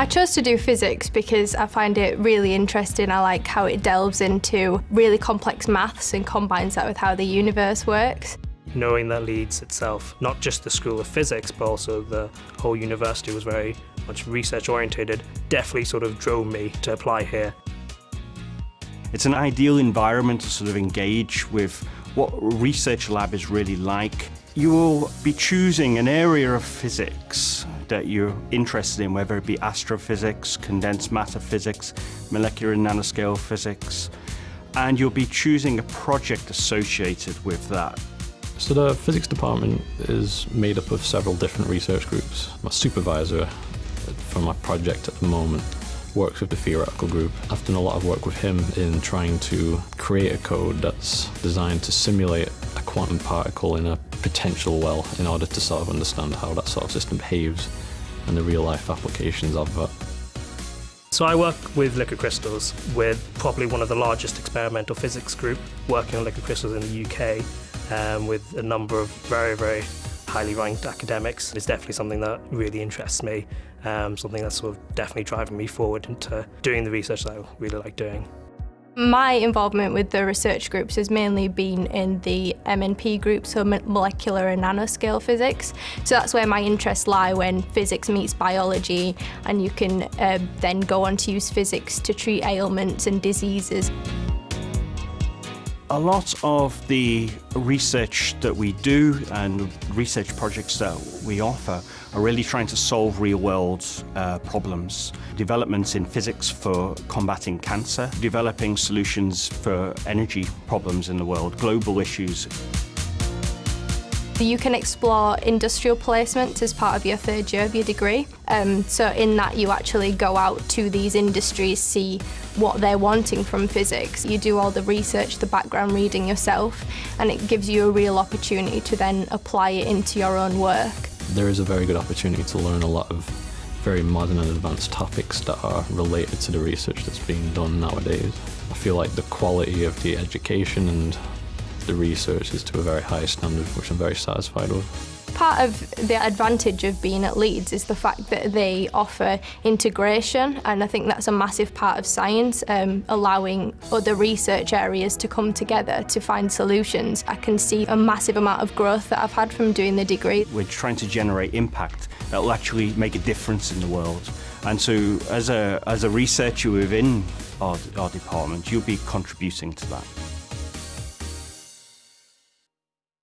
I chose to do physics because I find it really interesting. I like how it delves into really complex maths and combines that with how the universe works. Knowing that Leeds itself, not just the School of Physics, but also the whole university was very much research orientated, definitely sort of drove me to apply here. It's an ideal environment to sort of engage with what research lab is really like. You will be choosing an area of physics that you're interested in, whether it be astrophysics, condensed matter physics, molecular and nanoscale physics, and you'll be choosing a project associated with that. So the physics department is made up of several different research groups. My supervisor for my project at the moment works with the theoretical group. I've done a lot of work with him in trying to create a code that's designed to simulate a quantum particle in a potential well in order to sort of understand how that sort of system behaves and the real life applications of that. So I work with liquid crystals with probably one of the largest experimental physics group working on liquid crystals in the UK um, with a number of very, very highly ranked academics. is definitely something that really interests me, um, something that's sort of definitely driving me forward into doing the research that I really like doing. My involvement with the research groups has mainly been in the MNP group, so molecular and nanoscale physics. So that's where my interests lie when physics meets biology and you can uh, then go on to use physics to treat ailments and diseases. A lot of the research that we do and research projects that we offer are really trying to solve real-world uh, problems. Developments in physics for combating cancer, developing solutions for energy problems in the world, global issues. You can explore industrial placement as part of your third year of your degree. Um, so in that you actually go out to these industries, see what they're wanting from physics. You do all the research, the background reading yourself, and it gives you a real opportunity to then apply it into your own work. There is a very good opportunity to learn a lot of very modern and advanced topics that are related to the research that's being done nowadays. I feel like the quality of the education and the research is to a very high standard, which I'm very satisfied with. Part of the advantage of being at Leeds is the fact that they offer integration and I think that's a massive part of science, um, allowing other research areas to come together to find solutions. I can see a massive amount of growth that I've had from doing the degree. We're trying to generate impact that will actually make a difference in the world. And so as a, as a researcher within our, our department, you'll be contributing to that.